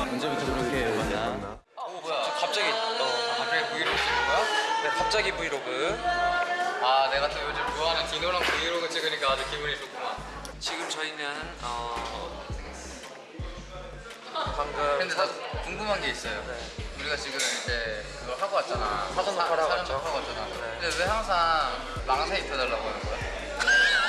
언제부터 그렇게 했냐? 어 뭐야 갑자기 어 갑자기 브이로그 찍는 거야? 네, 갑자기 브이로그. 아 내가 또 요즘 좋아하는 디노랑 브이로그 찍으니까 아주 기분이 좋구만 지금 저희는 어 방금 근데 나 궁금한 게 있어요 우리가 지금 이제 그걸 하고 왔잖아 사전 녹화를 하고 왔죠. 녹화하고 왔잖아 네. 근데 왜 항상 망사 입혀달라고 하는 거야?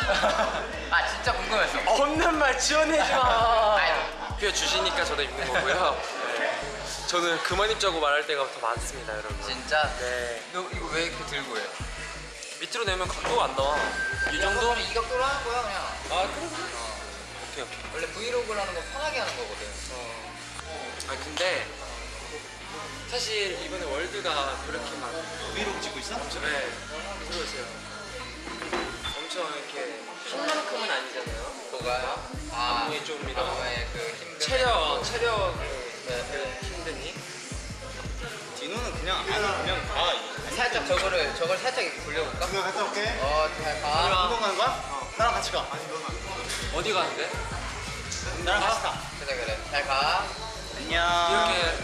아 진짜 궁금했어 없는 말 지어내지 마. 아니, 그냥 주시니까 저도 입는 거고요. 네. 저는 그만 입자고 말할 때가 더 많습니다, 여러분. 진짜? 네. 너 이거 왜 이렇게 들고 해? 밑으로 내면 각도가 안 나와. 이 정도? 이 각도로 하는 거야 그냥 아, 그래? 오케이, 오케이. 원래 브이로그라는 건 편하게 하는 거거든 아, 근데 사실 이번에 월드가 그렇게 막 브이로그 찍고 있어? 네, 들어오세요. 엄청 이렇게 한 만큼은 아니잖아요. 뭐가요? 아 안무에 좀 이런 안무에 그 힘든 체력, 체력 네, 힘드니? 디노는 그냥 아니 그냥 가. 살짝 저거를 저걸 살짝 굴려볼까? 그냥 갔다 올게. 어 잘 가. 운동 가는 거야? 어. 나랑 같이 가. 아니 너는 어디 가는데? 나랑 같이 가. 그래 그래 잘 가. 안녕. 이렇게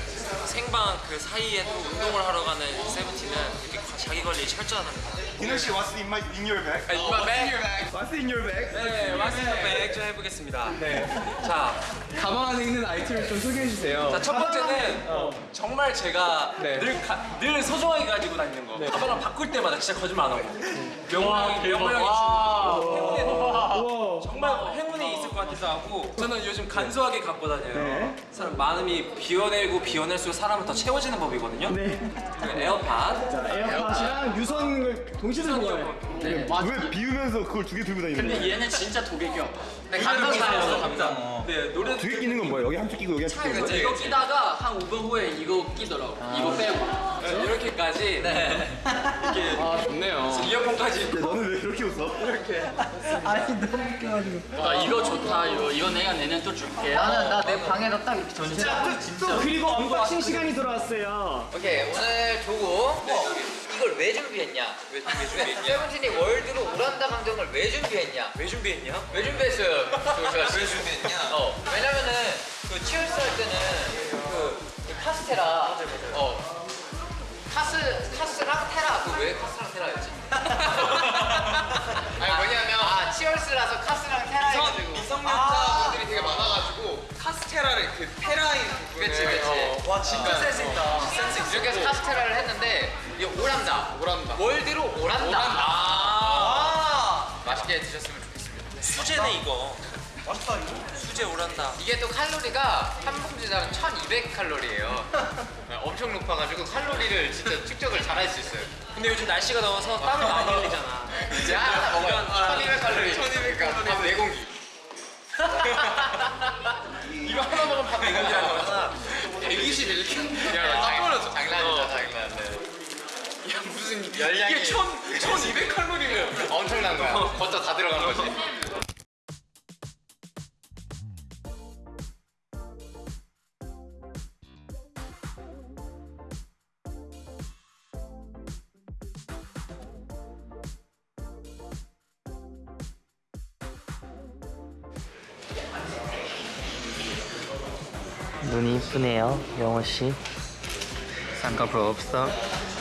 생방 그 사이에 또 운동을 하러 가는 세븐틴은 이렇게 자기 관리 철저하답니다. Dino she what's in my in your bag? 아, 이마 백. What's in your bag? 네, 마스터 백좀 해보겠습니다. 네. 자, 가방 안에 있는 아이템을 좀 소개해 주세요. 자, 첫 번째는 정말 제가 네. 늘, 가, 늘 소중하게 가지고 다니는 거. 가방을 바꿀 때마다 진짜 거짓말 안 하고. 명랑이, 명랑이 우와. 정말 행운이 있을 것 같아서 하고 저는 요즘 간소하게 갖고 다녀요. 네. 사람 마음이 비워내고 비워낼수록 사람은 더 채워지는 법이거든요. 네. 그 에어팟. 자, 에어팟이랑 유선을 동시에 들고 가요. 네. 왜 비우면서 그걸 두 개 들고 다니는 얘는 진짜 독일이야. 네 감동이네요. 감당. 네, 노래 두개 끼는 건 뭐야? 여기 한쪽 끼고 여기 한쪽 끼고. 그치, 이거. 끼다가 한 5분 후에 이거 끼더라고. 이거 빼고. 이렇게까지 네. 이렇게 아 좋네요. 이어폰까지 너는 왜 그렇게 웃어? 아 이거 좋다. 이거 이거 내가 내년 또 줄게. 나는 나 내 방에다 딱 이렇게 전시. 그리고 언박싱 시간이 돌아왔어요. 오케이 오늘 조고 이걸 왜 준비했냐? 왜, 왜 준비했냐? 세븐틴이 월드로 오란다 강정을 왜 준비했냐? 왜 준비했냐? 왜 준비했어요? 왜 준비했냐? 어 왜냐면은 그 치얼스 할 때는 그, 그 카스테라 어 카스 카스랑 테라 그왜 카스랑 테라였지? 그치 그치. 와 진짜 센스 있다. 센스 있어. 이렇게 해서 카스테라를 했는데 이 오란다 오란다. 월드로 오란다, 아. 맛있게 드셨으면 좋겠습니다. 수제네 이거. 맛있다 이거. 수제 오란다. 이게 또 칼로리가 한 봉지당 1200칼로리예요. 엄청 높아가지고 칼로리를 진짜 측정을 잘 할 수 있어요. 근데 요즘 날씨가 더워서 땀을 많이 흘리잖아. 이제 하나 먹어요. 이건 1200칼로리. 1200칼로리. 밥 4공기. 이거 하나 먹으면 밥 4공기 라는 거잖아 121kg 야 놀랐어. 장난이다 어. 장난 네. 야 무슨 열량이 이게 1000, 1200 칼로리면 엄청난 거야 버터 다 들어간 거지 눈이 이쁘네요, 영호 씨. 삼각부 없어.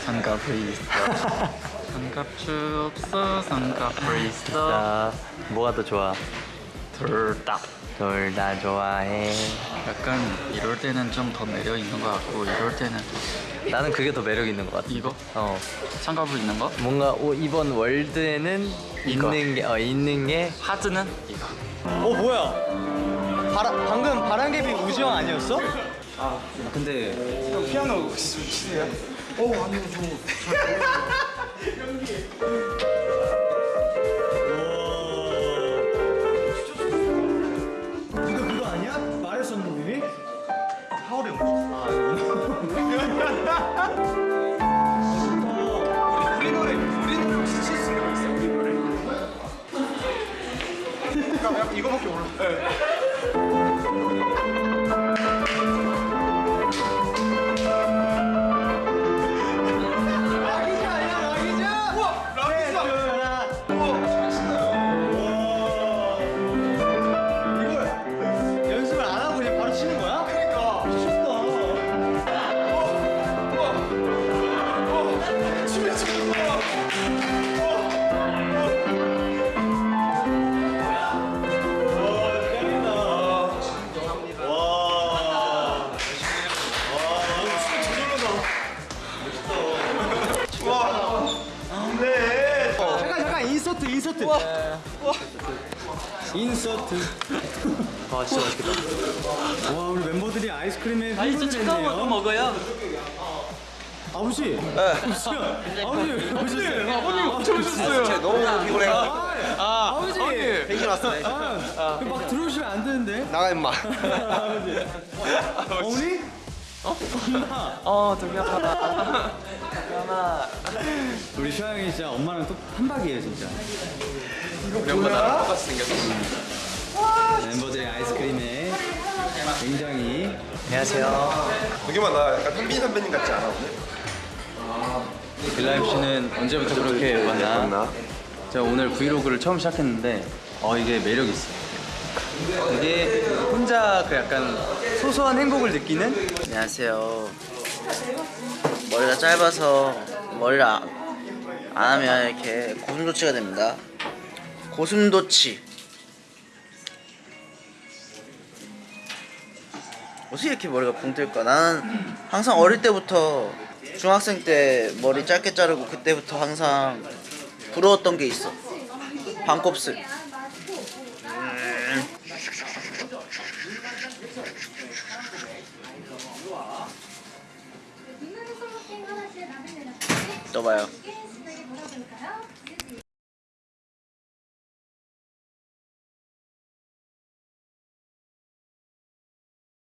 삼각부 있어. 삼각주 없어. 삼각부 있어. 자, 뭐가 더 좋아? 둘다 둘 다 좋아해. 약간 이럴 때는 좀 더 매력 있는 것 같고 이럴 때는 나는 그게 더 매력 있는 것 같아. 이거 어, 삼각부 있는 거. 뭔가 오, 이번 월드에는 이거. 있는 게, 어, 있는 게. 하드는 이거. 어, 뭐야? 바라, 방금 바람개비 우지영 아니었어? 아, 근데 피아노 치세요. 이거 그거 아니야? 말했었는데 이미? 하울의 아, 우리 노래, 우리 노래 혹시 칠수 있는 거 있어요? 우리 노래? 이거밖에 몰라. 인서트. 아 진짜 맛있겠다. 와 우리 멤버들이 아이스크림에 흥분을 했네요. 먹어요. 아버지. 아버지. 아버지. 아버지. 아버님 엄청 진짜 너무 피곤해. 아버지. 펜션 왔어. 아, 막 들어오시면 안 되는데. 나가 임마. 아버지. 어머니? 어, 되게 아 파다. 우리 슈아형이 진짜 엄마랑 또 한박이에요 진짜. 우리 엄마 나랑 똑같이 생겼어. 멤버들의 아이스크림에 굉장히 여기만 나 약간 현빈 선배님 같지 않아 오늘? 빌라임 씨는 언제부터 그렇게 왔나? 제가 오늘 브이로그를 처음 시작했는데 어 이게 매력 있어. 이게 혼자 그 약간 소소한 행복을 느끼는 안녕하세요. 머리가 짧아서 머리를 아- 안 하면 이렇게 고슴도치가 됩니다. 고슴도치. 어떻게 이렇게 머리가 붕 뜰까? 나는 항상 어릴 때부터 중학생 때 머리 짧게 자르고 그때부터 항상 부러웠던 게 있어. 반곱슬. 또 봐요.